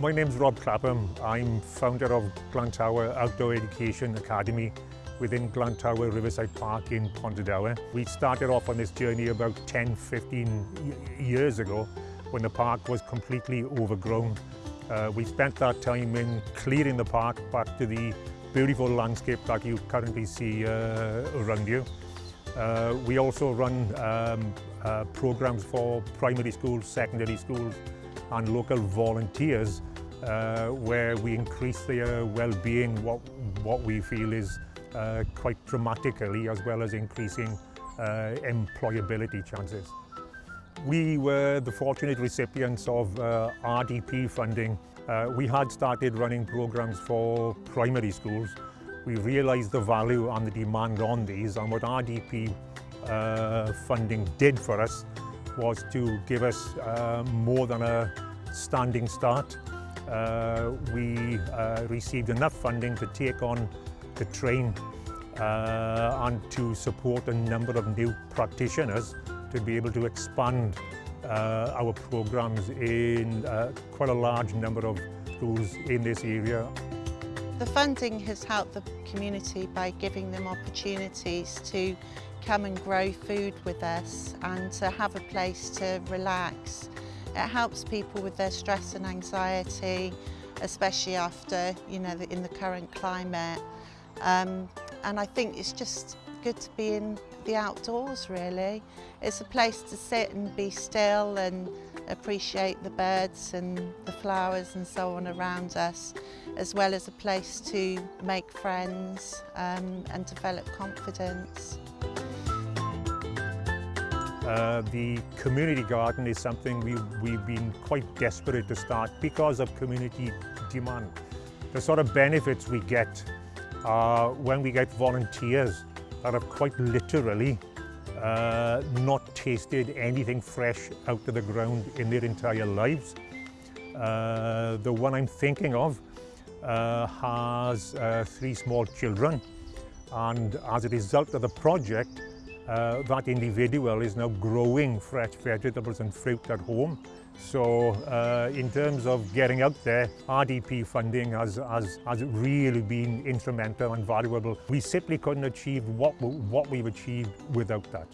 My name's Rob Clapham. I'm founder of Glantawe Outdoor Education Academy within Glantawe Riverside Park in Pontardawe. We started off on this journey about 10, 15 years ago when the park was completely overgrown. Uh, we spent that time in clearing the park back to the beautiful landscape that you currently see uh, around you. Uh, we also run um, uh, programs for primary schools, secondary schools and local volunteers uh, where we increase their well-being, what, what we feel is uh, quite dramatically, as well as increasing uh, employability chances. We were the fortunate recipients of uh, RDP funding. Uh, we had started running programs for primary schools. We realised the value and the demand on these and what RDP uh, funding did for us was to give us uh, more than a standing start. Uh, we uh, received enough funding to take on the train uh, and to support a number of new practitioners to be able to expand our programs in quite a large number of schools in this area. The funding has helped the community by giving them opportunities to come and grow food with us and to have a place to relax. It helps people with their stress and anxiety, especially after, you know, in the current climate. Um, and I think it's just good to be in the outdoors, really. It's a place to sit and be still and appreciate the birds and the flowers and so on around us, as well as a place to make friends um, and develop confidence. Uh, the community garden is something we, we've been quite desperate to start because of community demand. The sort of benefits we get are when we get volunteers that have quite literally uh, not tasted anything fresh out of the ground in their entire lives. Uh, the one I'm thinking of uh, has uh, three small children and as a result of the project uh, that individual is now growing fresh vegetables and fruit at home. So uh, in terms of getting out there, RDP funding has, has, has really been instrumental and valuable. We simply couldn't achieve what, what we've achieved without that.